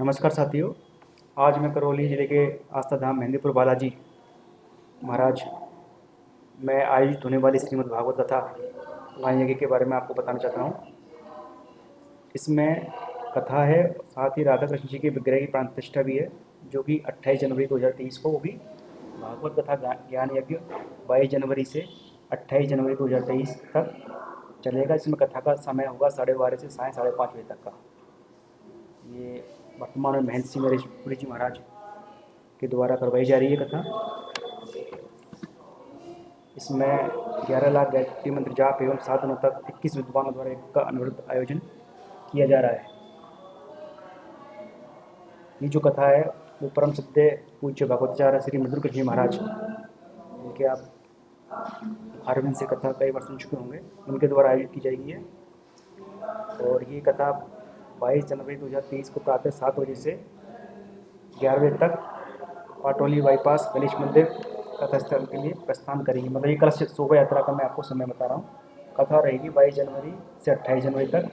नमस्कार साथियों, आज मैं करौली ज़िले के आस्था धाम मेहंदीपुर बालाजी महाराज, में आयोजित होने वाली श्रीमद् भागवत कथा यज्ञ के बारे में आपको बताना चाहता हूँ। इसमें कथा है, साथ ही राधा कृष्ण जी के विग्रह की प्राण प्रतिष्ठा भी है, जो कि 28 जनवरी 2023 को होगी। भागवत कथा ज्ञान यज्ञ 22 जनवरी से 28 जनवरी 2023 तक चलेगा। इसमें कथा का समय होगा साढ़े बारह से साढ़े साढ़े पाँच बजे तक का। वर्तमान में महेंद्र सिंह नरेशपुरी जी महाराज के द्वारा करवाई जा रही है कथा। इसमें ग्यारह लाख गायत्री मंत्र जाप एवं सात दिनों तक इक्कीस विद्वानों द्वारा का अनुरुद्ध आयोजन किया जा रहा है। ये जो कथा है, वो परम सिद्ध पूज्य भगवताचार्य श्री मधुर कृष्ण महाराज इनके आप अरविंद से कथा कई बार सुन चुके होंगे। उनके द्वारा आयोजित की जाएगी है और ये कथा 22 जनवरी 2023 को प्रातः सात बजे से ग्यारह बजे तक पाटोली बाईपास गणेश मंदिर कथा स्थल के लिए प्रस्थान करेगी। मतलब ये कलश शोभा यात्रा का मैं आपको समय बता रहा हूँ। कथा रहेगी बाईस जनवरी से अट्ठाईस जनवरी तक,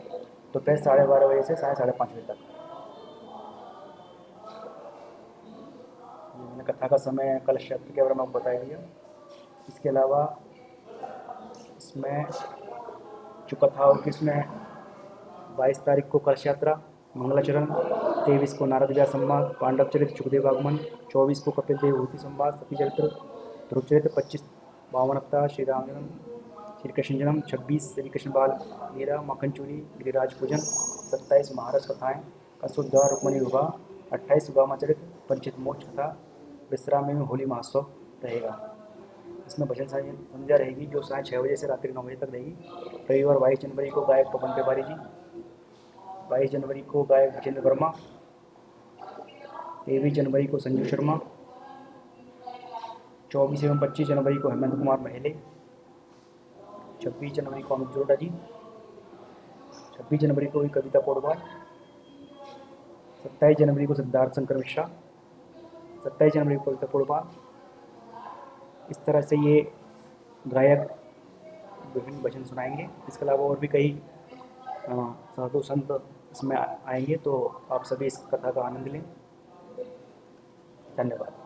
दोपहर तो साढ़े बारह बजे से साढ़े साढ़े पाँच बजे तक। मैंने कथा का समय कलश यात्रा के बारे में आपको बता दिया इसके अलावा इसमें जो कथा होगी इसमें बाईस तारीख को कलश यात्रा, मंगलाचरण, तेईस को नारद व्यास संवाद पांडव चरित्र सुखदेव आगमन, चौबीस को कपिल देव भूति संवाद, सती चरित्र, ध्रुव चरित्र, पच्चीस बावन अवतार, श्री राम जन्म, श्री कृष्ण जन्म, छब्बीस श्री कृष्ण बाल मीरा मक्खन चूरी, गिरिराज पूजन, सत्ताईस महाराज कथाएँ कसुद्धा रुक्मणी विवाह, अट्ठाईस सुगामा चरित्र पंचित मोक्ष कथा विश्राम में होली महोत्सव रहेगा। इसमें भजन संध्या रहेगी, जो साढ़े छः बजे से रात्रि नौ बजे तक रहेगी। रविवार बाईस जनवरी को गायक पवन तिवारी जी बाईस जनवरी को गायक विजेंद्र वर्मा, तेईस जनवरी को संजू शर्मा, चौबीस एवं पच्चीस जनवरी को हेमंत कुमार महले छब्बीस जनवरी को अमित जोड़ा जी, छब्बीस जनवरी को कविता पौडवाल, सत्ताईस जनवरी को सिद्धार्थ शंकर मिश्रा, सत्ताईस जनवरी को कविता पौडवाल। इस तरह से ये गायक विभिन्न भजन सुनाएँगे। इसके अलावा और भी कई साधु संत इसमें आएँगे तो आप सभी इस कथा का आनंद लें। धन्यवाद।